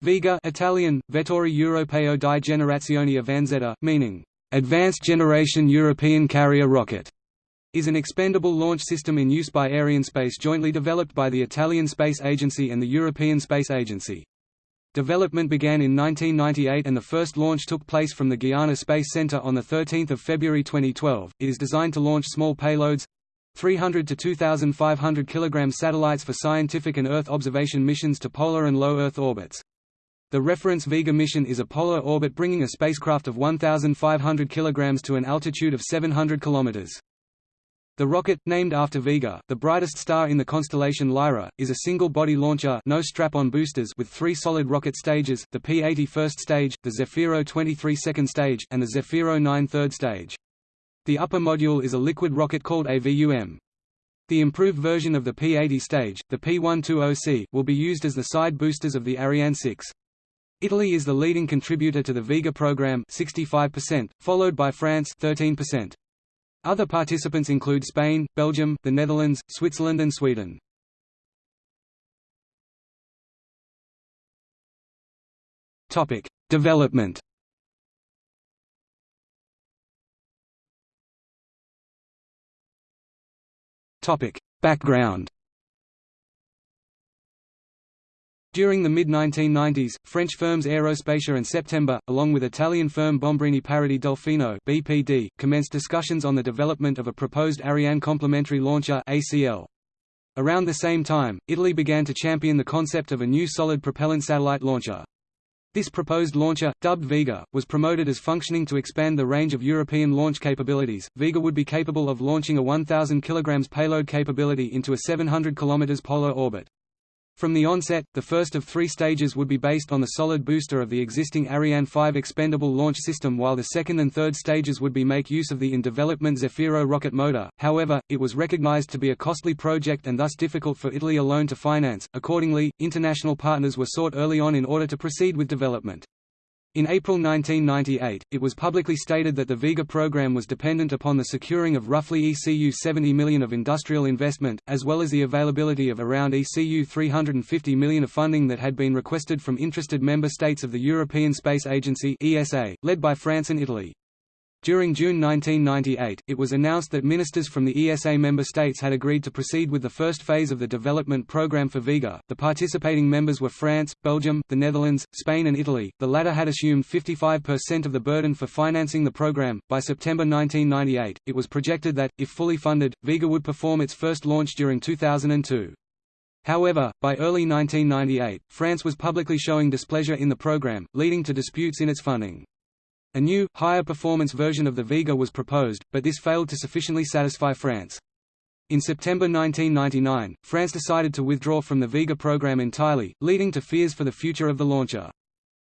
Vega Italian, Vettori Europeo di Generazione Avanzata, meaning, "...advanced generation European carrier rocket", is an expendable launch system in use by Arianespace jointly developed by the Italian Space Agency and the European Space Agency. Development began in 1998 and the first launch took place from the Guiana Space Center on 13 February 2012. It is designed to launch small payloads, 300 to 2,500 kg satellites for scientific and Earth observation missions to polar and low Earth orbits. The reference Vega mission is a polar orbit bringing a spacecraft of 1,500 kg to an altitude of 700 km. The rocket, named after Vega, the brightest star in the constellation Lyra, is a single-body launcher no strap-on boosters with three solid rocket stages, the P-80 first stage, the Zefiro 23 second stage, and the Zefiro 9 third stage. The upper module is a liquid rocket called a VUM. The improved version of the P-80 stage, the P-120C, will be used as the side boosters of the Ariane 6. Italy is the leading contributor to the Vega program 65%, followed by France 13%. Other participants include Spain, Belgium, the Netherlands, Switzerland and Sweden. Topic: Development. Topic: Background. During the mid-1990s, French firms Aerospatiale and September, along with Italian firm Bombrini Parodi Delfino (BPD), commenced discussions on the development of a proposed Ariane complementary launcher (ACL). Around the same time, Italy began to champion the concept of a new solid propellant satellite launcher. This proposed launcher, dubbed Vega, was promoted as functioning to expand the range of European launch capabilities. Vega would be capable of launching a 1,000 kg payload capability into a 700 km polar orbit. From the onset, the first of three stages would be based on the solid booster of the existing Ariane 5 expendable launch system while the second and third stages would be make use of the in-development Zefiro rocket motor, however, it was recognized to be a costly project and thus difficult for Italy alone to finance, accordingly, international partners were sought early on in order to proceed with development. In April 1998, it was publicly stated that the Vega program was dependent upon the securing of roughly ECU 70 million of industrial investment, as well as the availability of around ECU 350 million of funding that had been requested from interested member states of the European Space Agency (ESA), led by France and Italy. During June 1998, it was announced that ministers from the ESA member states had agreed to proceed with the first phase of the development program for Vega. The participating members were France, Belgium, the Netherlands, Spain, and Italy. The latter had assumed 55% of the burden for financing the program. By September 1998, it was projected that, if fully funded, Vega would perform its first launch during 2002. However, by early 1998, France was publicly showing displeasure in the program, leading to disputes in its funding. A new, higher performance version of the Vega was proposed, but this failed to sufficiently satisfy France. In September 1999, France decided to withdraw from the Vega program entirely, leading to fears for the future of the launcher.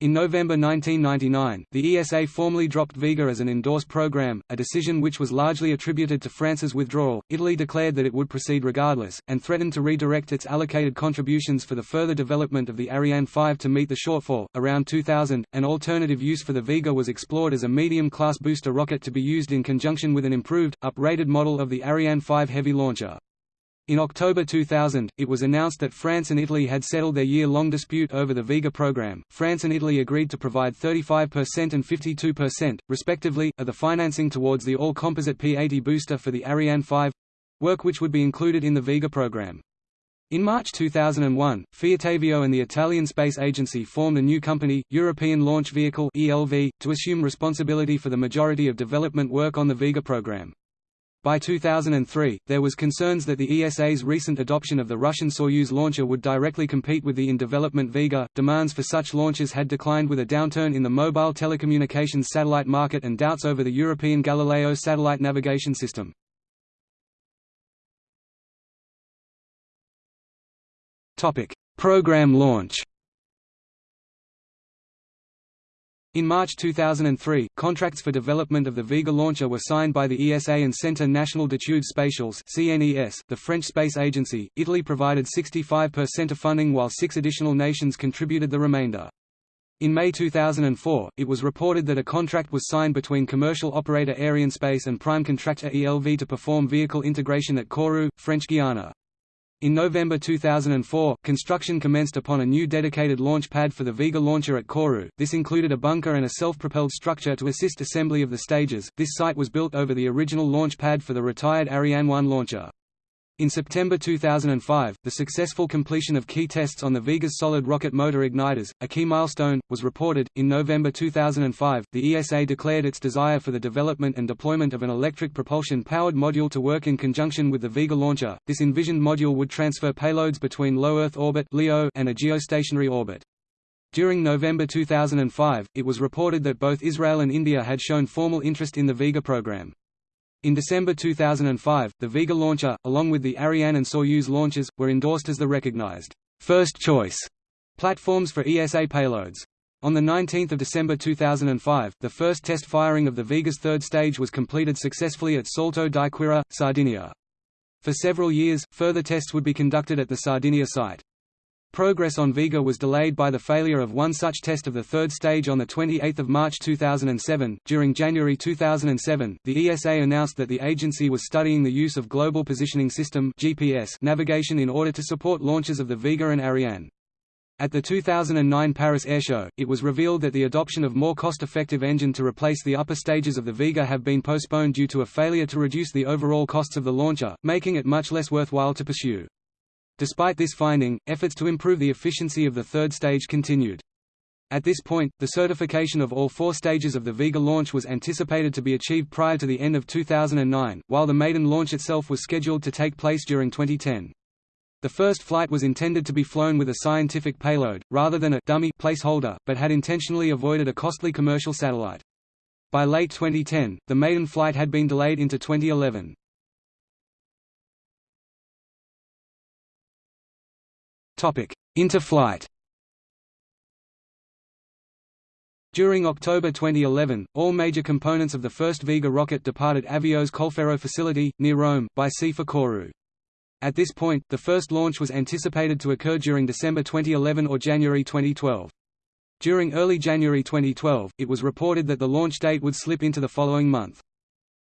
In November 1999, the ESA formally dropped Vega as an endorsed program, a decision which was largely attributed to France's withdrawal. Italy declared that it would proceed regardless, and threatened to redirect its allocated contributions for the further development of the Ariane 5 to meet the shortfall. Around 2000, an alternative use for the Vega was explored as a medium class booster rocket to be used in conjunction with an improved, up-rated model of the Ariane 5 Heavy launcher. In October 2000, it was announced that France and Italy had settled their year-long dispute over the Vega program. France and Italy agreed to provide 35% and 52%, respectively, of the financing towards the all-composite P-80 booster for the Ariane 5 work which would be included in the Vega program. In March 2001, Fiatavio and the Italian Space Agency formed a new company, European Launch Vehicle (ELV), to assume responsibility for the majority of development work on the Vega program. By 2003, there was concerns that the ESA's recent adoption of the Russian Soyuz launcher would directly compete with the in-development Vega. Demands for such launches had declined with a downturn in the mobile telecommunications satellite market and doubts over the European Galileo satellite navigation system. Topic: Program launch. In March 2003, contracts for development of the Vega launcher were signed by the ESA and Centre National d'études spatiales (CNES), the French space agency. Italy provided 65% of funding while six additional nations contributed the remainder. In May 2004, it was reported that a contract was signed between commercial operator Arianespace and prime contractor ELV to perform vehicle integration at Kourou, French Guiana. In November 2004, construction commenced upon a new dedicated launch pad for the Vega launcher at Kourou. This included a bunker and a self-propelled structure to assist assembly of the stages. This site was built over the original launch pad for the retired Ariane 1 launcher. In September 2005, the successful completion of key tests on the Vega's solid rocket motor igniters, a key milestone, was reported. In November 2005, the ESA declared its desire for the development and deployment of an electric propulsion powered module to work in conjunction with the Vega launcher. This envisioned module would transfer payloads between low Earth orbit (LEO) and a geostationary orbit. During November 2005, it was reported that both Israel and India had shown formal interest in the Vega program. In December 2005, the Vega launcher, along with the Ariane and Soyuz launches, were endorsed as the recognized first choice platforms for ESA payloads. On 19 December 2005, the first test firing of the Vega's third stage was completed successfully at Salto di Quirra, Sardinia. For several years, further tests would be conducted at the Sardinia site. Progress on Vega was delayed by the failure of one such test of the third stage on 28 March 2007. During January 2007, the ESA announced that the agency was studying the use of Global Positioning System (GPS) navigation in order to support launches of the Vega and Ariane. At the 2009 Paris Airshow, it was revealed that the adoption of more cost-effective engine to replace the upper stages of the Vega have been postponed due to a failure to reduce the overall costs of the launcher, making it much less worthwhile to pursue. Despite this finding, efforts to improve the efficiency of the third stage continued. At this point, the certification of all four stages of the Vega launch was anticipated to be achieved prior to the end of 2009, while the maiden launch itself was scheduled to take place during 2010. The first flight was intended to be flown with a scientific payload, rather than a dummy placeholder, but had intentionally avoided a costly commercial satellite. By late 2010, the maiden flight had been delayed into 2011. Topic: Into flight. During October 2011, all major components of the first Vega rocket departed Avio's Colleferro facility, near Rome, by sea for Kourou. At this point, the first launch was anticipated to occur during December 2011 or January 2012. During early January 2012, it was reported that the launch date would slip into the following month.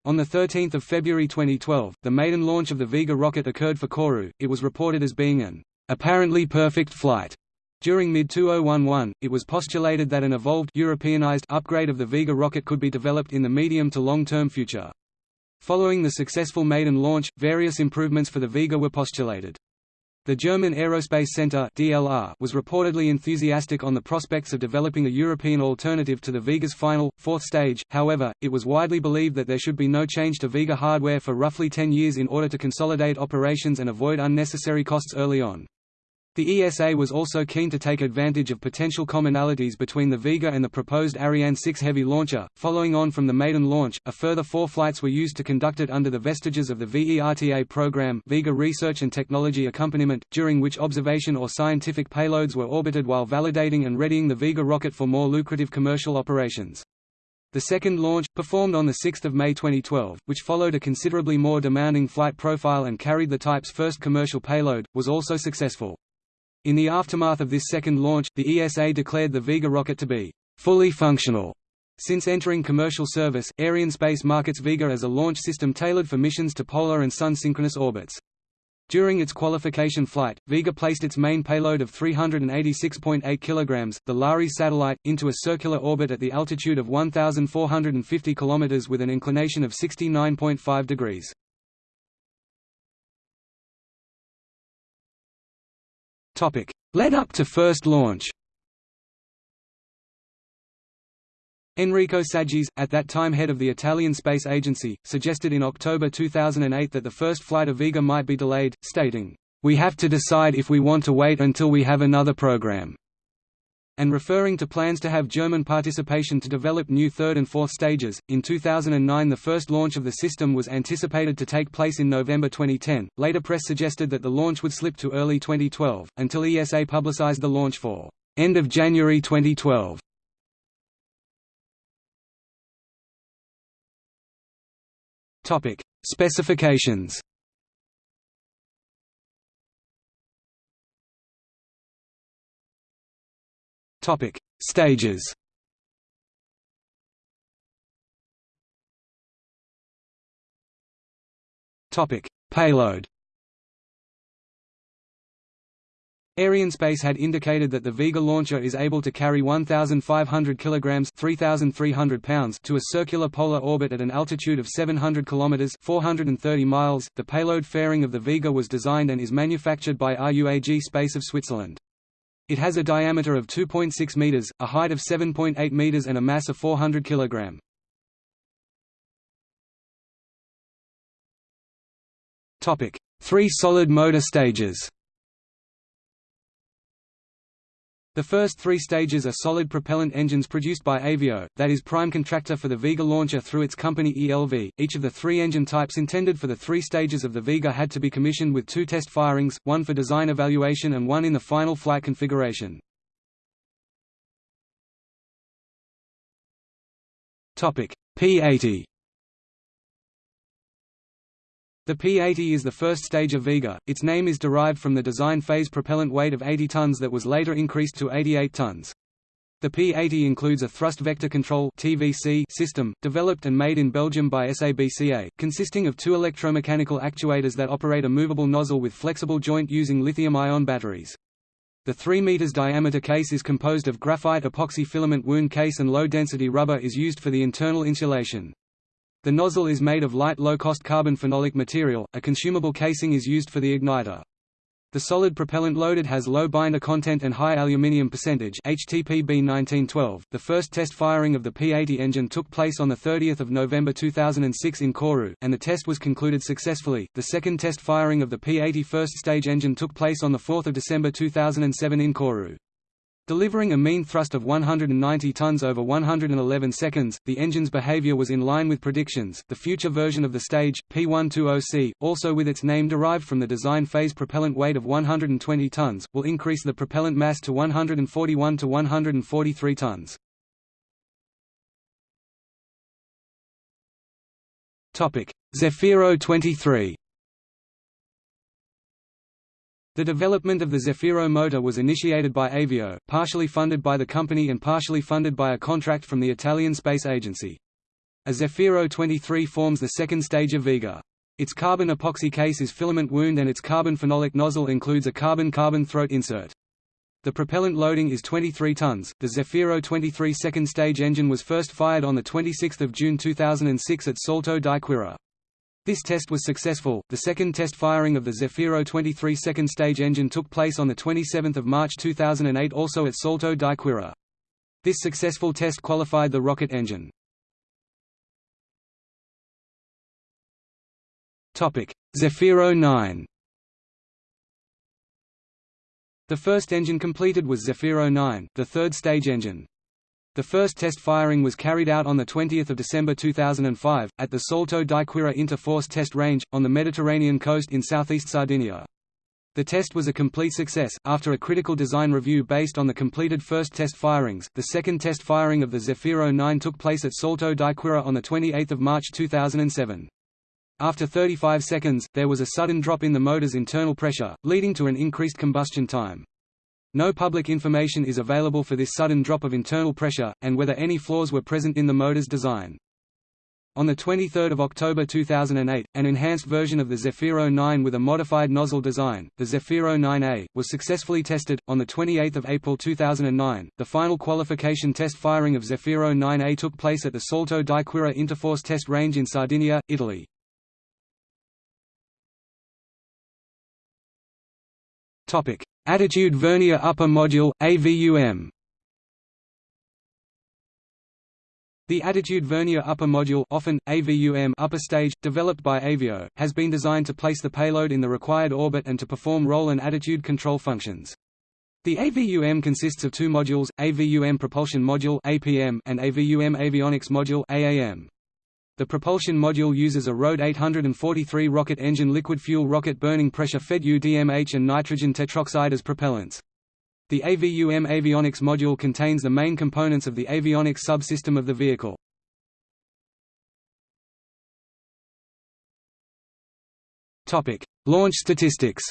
On 13 February 2012, the maiden launch of the Vega rocket occurred for Kourou, it was reported as being an apparently perfect flight. During mid-2011, it was postulated that an evolved Europeanized upgrade of the Vega rocket could be developed in the medium to long-term future. Following the successful maiden launch, various improvements for the Vega were postulated. The German Aerospace Center (DLR) was reportedly enthusiastic on the prospects of developing a European alternative to the Vega's final, fourth stage, however, it was widely believed that there should be no change to Vega hardware for roughly 10 years in order to consolidate operations and avoid unnecessary costs early on. The ESA was also keen to take advantage of potential commonalities between the Vega and the proposed Ariane 6 heavy launcher. Following on from the maiden launch, a further four flights were used to conduct it under the vestiges of the VERTA program, Vega Research and Technology Accompaniment, during which observation or scientific payloads were orbited while validating and readying the Vega rocket for more lucrative commercial operations. The second launch, performed on 6 May 2012, which followed a considerably more demanding flight profile and carried the type's first commercial payload, was also successful. In the aftermath of this second launch, the ESA declared the Vega rocket to be fully functional. Since entering commercial service, Arianespace markets Vega as a launch system tailored for missions to polar and sun-synchronous orbits. During its qualification flight, Vega placed its main payload of 386.8 kg, the LARES satellite, into a circular orbit at the altitude of 1,450 km with an inclination of 69.5 degrees. Topic: Led up to first launch. Enrico Saggese, at that time head of the Italian Space Agency, suggested in October 2008 that the first flight of Vega might be delayed, stating, "We have to decide if we want to wait until we have another program." And referring to plans to have German participation to develop new third and fourth stages. In 2009, the first launch of the system was anticipated to take place in November 2010. Later press suggested that the launch would slip to early 2012, until ESA publicized the launch for end of January 2012. Topic: Specifications. Topic: Stages. Topic: Payload. Arianespace had indicated that the Vega launcher is able to carry 1,500 kilograms (3,300 pounds) to a circular polar orbit at an altitude of 700 kilometers (430 miles). The payload fairing of the Vega was designed and is manufactured by RUAG Space of Switzerland. It has a diameter of 2.6 meters, a height of 7.8 meters, and a mass of 400 kilogram. Topic: Three solid motor stages. The first three stages are solid propellant engines produced by Avio, that is prime contractor for the Vega launcher through its company ELV. Each of the three engine types intended for the three stages of the Vega had to be commissioned with two test firings, one for design evaluation and one in the final flight configuration. P-80 the P-80 is the first stage of Vega, its name is derived from the design phase propellant weight of 80 tons that was later increased to 88 tons. The P-80 includes a thrust vector control (TVC) system, developed and made in Belgium by SABCA, consisting of two electromechanical actuators that operate a movable nozzle with flexible joint using lithium-ion batteries. The 3 meters diameter case is composed of graphite epoxy filament wound case and low-density rubber is used for the internal insulation. The nozzle is made of light low-cost carbon phenolic material, a consumable casing is used for the igniter. The solid propellant loaded has low binder content and high aluminium percentage HTPB 1912. The first test firing of the P-80 engine took place on the 30th of November 2006 in Kourou, and the test was concluded successfully. The second test firing of the P-80 first stage engine took place on the 4th of December 2007 in Kourou. Delivering a mean thrust of 190 tons over 111 seconds, the engine's behavior was in line with predictions. The future version of the stage, P120C, also with its name derived from the design phase propellant weight of 120 tons, will increase the propellant mass to 141 to 143 tons. Topic: Zefiro 23 the development of the Zefiro motor was initiated by Avio, partially funded by the company and partially funded by a contract from the Italian Space Agency. A Zefiro 23 forms the second stage of Vega. Its carbon epoxy case is filament wound and its carbon phenolic nozzle includes a carbon-carbon throat insert. The propellant loading is 23 tons. The Zefiro 23 second stage engine was first fired on the 26th of June 2006 at Salto di Quirra. This test was successful. The second test firing of the Zefiro 23 second stage engine took place on the 27th of March 2008 also at Salto di Quirra. This successful test qualified the rocket engine. Topic: Zefiro 9. The first engine completed was Zefiro 9, the third stage engine. The first test firing was carried out on 20 December 2005, at the Salto di Quirra Interforce Test Range, on the Mediterranean coast in southeast Sardinia. The test was a complete success. After a critical design review based on the completed first test firings, the second test firing of the Zefiro 9 took place at Salto di Quirra on 28 March 2007. After 35 seconds, there was a sudden drop in the motor's internal pressure, leading to an increased combustion time. No public information is available for this sudden drop of internal pressure, and whether any flaws were present in the motor's design. On 23 October 2008, an enhanced version of the Zefiro 9 with a modified nozzle design, the Zefiro 9A, was successfully tested. On 28 April 2009, the final qualification test firing of Zefiro 9A took place at the Salto di Quirra Interforce Test Range in Sardinia, Italy. Attitude Vernier Upper Module AVUM. The Attitude Vernier Upper Module often, AVUM upper stage, developed by Avio, has been designed to place the payload in the required orbit and to perform roll and attitude control functions. The AVUM consists of two modules, AVUM Propulsion Module APM and AVUM Avionics Module AAM. The propulsion module uses a RD 843 rocket engine liquid fuel rocket burning pressure fed UDMH and nitrogen tetroxide as propellants. The AVUM avionics module contains the main components of the avionics subsystem of the vehicle. Topic: Launch statistics.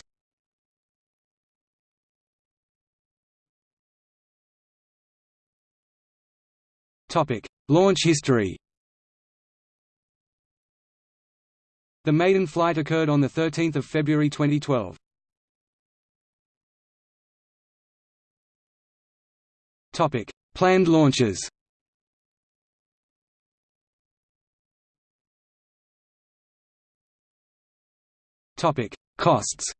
Topic: Launch history. The maiden flight occurred on 13 February 2012. Topic: Planned launches. Topic: Costs.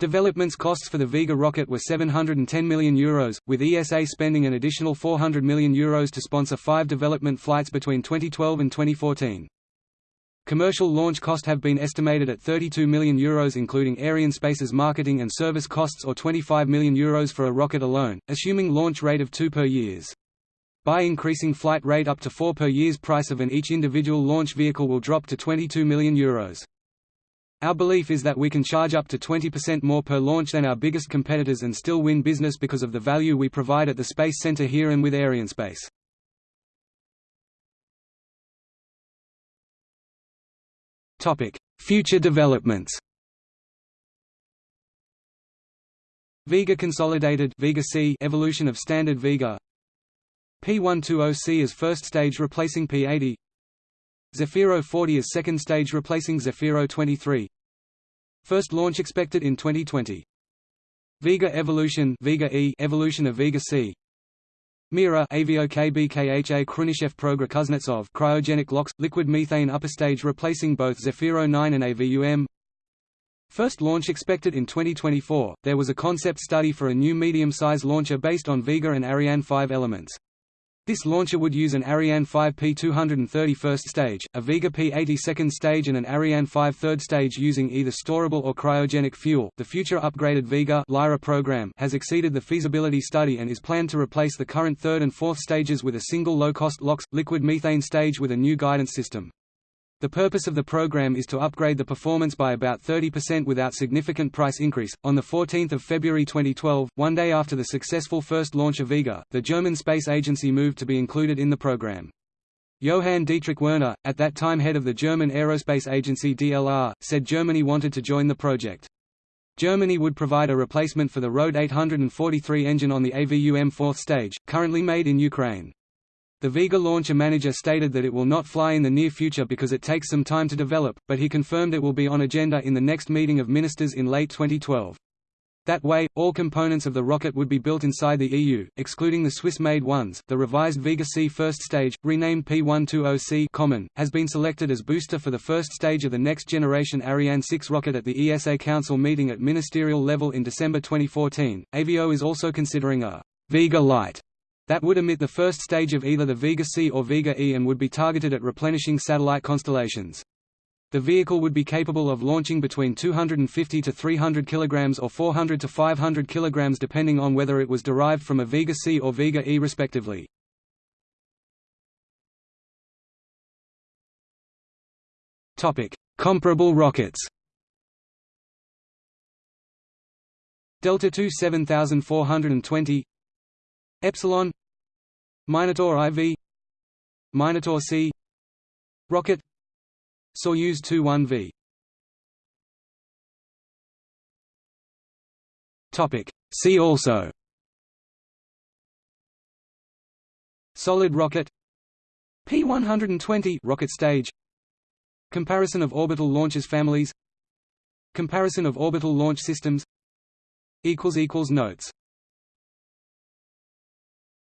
Developments costs for the Vega rocket were €710 million, Euros, with ESA spending an additional €400 million Euros to sponsor five development flights between 2012 and 2014. Commercial launch cost have been estimated at €32 million Euros including Arianespace's marketing and service costs or €25 million Euros for a rocket alone, assuming launch rate of 2 per years. By increasing flight rate up to 4 per years price of an each individual launch vehicle will drop to €22 million Euros. Our belief is that we can charge up to 20% more per launch than our biggest competitors and still win business because of the value we provide at the Space Center here and with Arianespace. Topic: Future developments. Vega Consolidated Vega C evolution of Standard Vega P120C as first stage replacing P80 Zefiro 40 is second stage replacing Zefiro 23 First launch expected in 2020 Vega Evolution Vega E evolution of Vega C. Mira AVOKBKHA Khrunichev Progra Kuznetsov cryogenic LOX liquid methane upper stage replacing both Zefiro 9 and AVUM First launch expected in 2024 There was a concept study for a new medium-size launcher based on Vega and Ariane 5 elements this launcher would use an Ariane 5 P230 first stage, a Vega P80 second stage and an Ariane 5 third stage using either storable or cryogenic fuel. The future upgraded Vega Lyra program has exceeded the feasibility study and is planned to replace the current third and fourth stages with a single low-cost LOX liquid methane stage with a new guidance system. The purpose of the program is to upgrade the performance by about 30% without significant price increase. On 14 February 2012, one day after the successful first launch of Vega, the German Space Agency moved to be included in the program. Johann Dietrich Werner, at that time head of the German Aerospace Agency DLR, said Germany wanted to join the project. Germany would provide a replacement for the RD 843 engine on the AVUM fourth stage, currently made in Ukraine. The Vega launcher manager stated that it will not fly in the near future because it takes some time to develop, but he confirmed it will be on agenda in the next meeting of ministers in late 2012. That way, all components of the rocket would be built inside the EU, excluding the Swiss-made ones. The revised Vega C first stage, renamed P120C Common, has been selected as booster for the first stage of the next-generation Ariane 6 rocket at the ESA Council meeting at ministerial level in December 2014. Avio is also considering a Vega Light that would emit the first stage of either the Vega C or Vega E and would be targeted at replenishing satellite constellations. The vehicle would be capable of launching between 250 to 300 kg or 400 to 500 kg depending on whether it was derived from a Vega C or Vega E respectively. Comparable rockets Delta II 7420 Epsilon Minotaur IV Minotaur C Rocket Soyuz 21V Topic. See also. Solid rocket. P120 rocket stage. Comparison of orbital launches families. Comparison of orbital launch systems. Equals equals Notes